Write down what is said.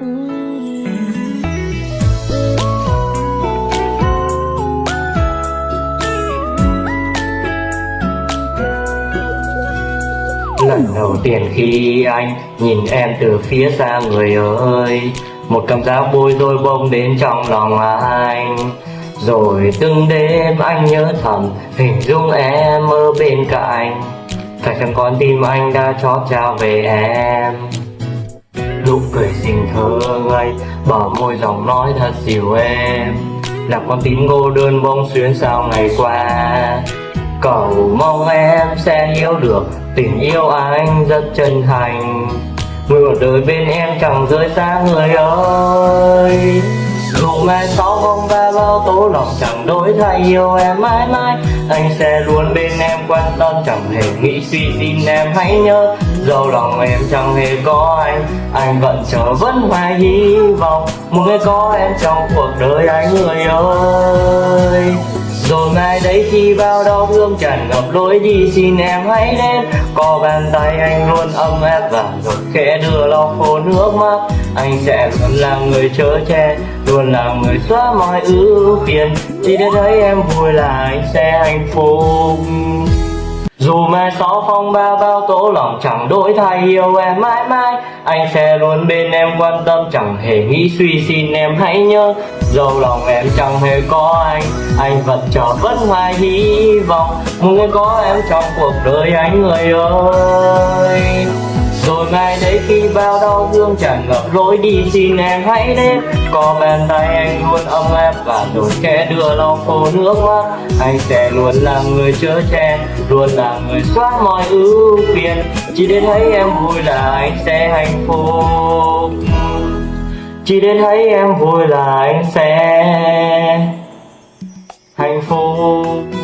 lần đầu tiên khi anh nhìn em từ phía xa, người ơi, một cảm giác bôi tôi bông đến trong lòng anh. Rồi từng đêm anh nhớ thầm hình dung em ở bên cạnh. Phải chẳng còn tim anh đã chót trao về em? Lúc cười xinh thơ ngây, Bờ môi giọng nói thật dịu êm. Là con tim cô đơn bông xuyến sao ngày qua. Cầu mong em sẽ hiểu được tình yêu anh rất chân thành. Người một đời bên em chẳng rơi xa người ơi. Dù mai sau không ba bao tố lòng chẳng đổi thay, yêu em mãi mãi. Anh sẽ luôn bên em, quan tâm chẳng hề nghĩ suy xin em. Hãy nhớ Dẫu lòng em chẳng hề có anh. Anh vẫn chờ vẫn hoài hy vọng. Một ngày có em trong cuộc đời anh người ơi. Rồi mai đấy khi bao đau thương tràn ngập lối đi, xin em hãy đến Có bàn tay anh luôn ấm áp và rồi khẽ đưa lau khô nước mắt. Anh sẽ luôn là người chở che, Luôn là người xóa mọi ưu phiền. Chỉ để thấy em vui là anh sẽ hạnh phúc dù mai sau phong ba bao tố lòng chẳng đổi thay, yêu em mãi mãi. Anh sẽ luôn bên em, quan tâm chẳng hề nghĩ suy, xin em hãy nhớ. Dẫu lòng em chẳng hề có anh Anh vẫn chờ vẫn hoài hy vọng. Muốn có em trong cuộc đời anh người ơi ngày đấy khi bao đau thương tràn ngập lối đi xin em hãy đến Có bàn tay anh luôn ấm áp và rồi kẻ đưa lau khô nước mắt. Anh sẽ luôn là người chở che, luôn là người xóa mọi ưu phiền. Chỉ để thấy em vui là anh sẽ hạnh phúc. Chỉ để thấy em vui là anh sẽ hạnh phúc.